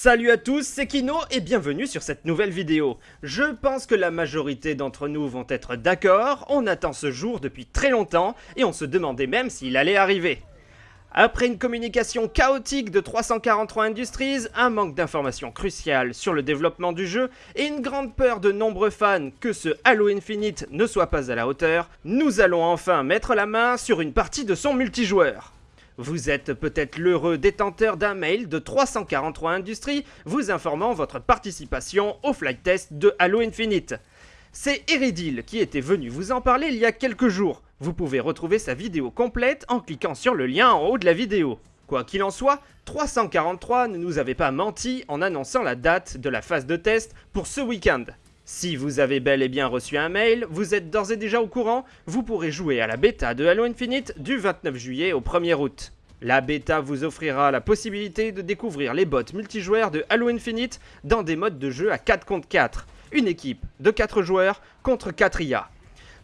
Salut à tous, c'est Kino et bienvenue sur cette nouvelle vidéo. Je pense que la majorité d'entre nous vont être d'accord, on attend ce jour depuis très longtemps et on se demandait même s'il allait arriver. Après une communication chaotique de 343 Industries, un manque d'informations cruciales sur le développement du jeu et une grande peur de nombreux fans que ce Halo Infinite ne soit pas à la hauteur, nous allons enfin mettre la main sur une partie de son multijoueur. Vous êtes peut-être l'heureux détenteur d'un mail de 343 Industries vous informant votre participation au flight test de Halo Infinite. C'est Eridil qui était venu vous en parler il y a quelques jours. Vous pouvez retrouver sa vidéo complète en cliquant sur le lien en haut de la vidéo. Quoi qu'il en soit, 343 ne nous avait pas menti en annonçant la date de la phase de test pour ce week-end. Si vous avez bel et bien reçu un mail, vous êtes d'ores et déjà au courant, vous pourrez jouer à la bêta de Halo Infinite du 29 juillet au 1er août. La bêta vous offrira la possibilité de découvrir les bots multijoueurs de Halo Infinite dans des modes de jeu à 4 contre 4, une équipe de 4 joueurs contre 4 IA.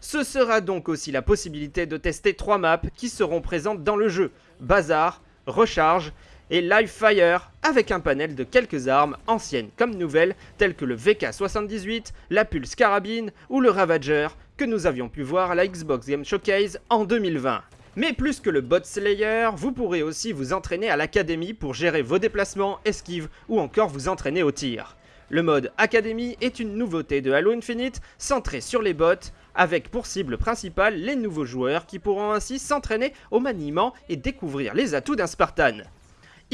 Ce sera donc aussi la possibilité de tester 3 maps qui seront présentes dans le jeu, Bazar, Recharge et Live Fire avec un panel de quelques armes anciennes comme nouvelles telles que le VK78, la Pulse Carabine ou le Ravager que nous avions pu voir à la Xbox Game Showcase en 2020. Mais plus que le bot slayer, vous pourrez aussi vous entraîner à l'académie pour gérer vos déplacements, esquives ou encore vous entraîner au tir. Le mode Académie est une nouveauté de Halo Infinite centrée sur les bots, avec pour cible principale les nouveaux joueurs qui pourront ainsi s'entraîner au maniement et découvrir les atouts d'un Spartan.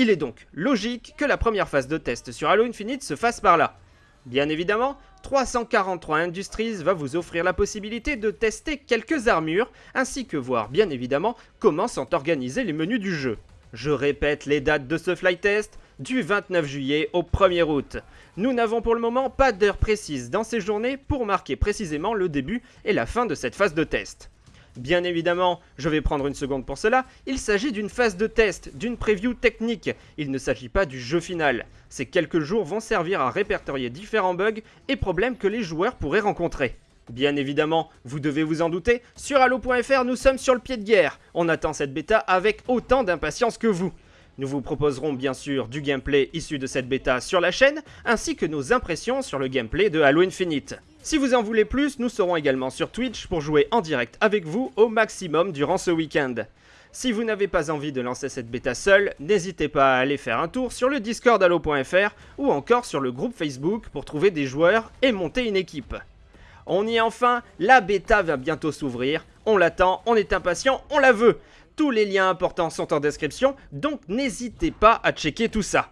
Il est donc logique que la première phase de test sur Halo Infinite se fasse par là. Bien évidemment, 343 Industries va vous offrir la possibilité de tester quelques armures, ainsi que voir bien évidemment comment sont organisés les menus du jeu. Je répète les dates de ce flight test, du 29 juillet au 1er août. Nous n'avons pour le moment pas d'heure précise dans ces journées pour marquer précisément le début et la fin de cette phase de test. Bien évidemment, je vais prendre une seconde pour cela, il s'agit d'une phase de test, d'une preview technique, il ne s'agit pas du jeu final. Ces quelques jours vont servir à répertorier différents bugs et problèmes que les joueurs pourraient rencontrer. Bien évidemment, vous devez vous en douter, sur Halo.fr nous sommes sur le pied de guerre, on attend cette bêta avec autant d'impatience que vous. Nous vous proposerons bien sûr du gameplay issu de cette bêta sur la chaîne, ainsi que nos impressions sur le gameplay de Halo Infinite. Si vous en voulez plus, nous serons également sur Twitch pour jouer en direct avec vous au maximum durant ce week-end. Si vous n'avez pas envie de lancer cette bêta seule, n'hésitez pas à aller faire un tour sur le Discord Halo.fr ou encore sur le groupe Facebook pour trouver des joueurs et monter une équipe. On y est enfin, la bêta va bientôt s'ouvrir, on l'attend, on est impatient, on la veut tous les liens importants sont en description, donc n'hésitez pas à checker tout ça.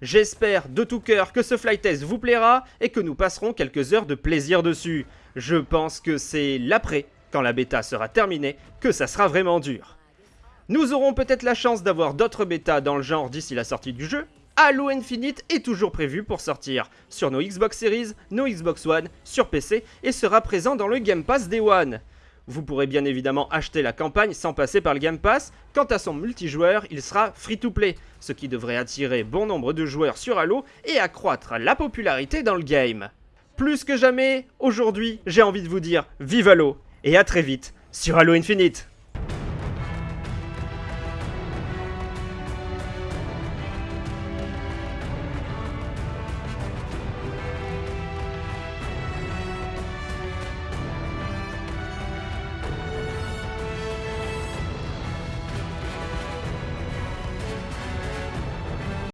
J'espère de tout cœur que ce flight test vous plaira et que nous passerons quelques heures de plaisir dessus. Je pense que c'est l'après, quand la bêta sera terminée, que ça sera vraiment dur. Nous aurons peut-être la chance d'avoir d'autres bêtas dans le genre d'ici la sortie du jeu. Halo Infinite est toujours prévu pour sortir sur nos Xbox Series, nos Xbox One, sur PC et sera présent dans le Game Pass Day One. Vous pourrez bien évidemment acheter la campagne sans passer par le Game Pass. Quant à son multijoueur, il sera free-to-play, ce qui devrait attirer bon nombre de joueurs sur Halo et accroître la popularité dans le game. Plus que jamais, aujourd'hui, j'ai envie de vous dire vive Halo et à très vite sur Halo Infinite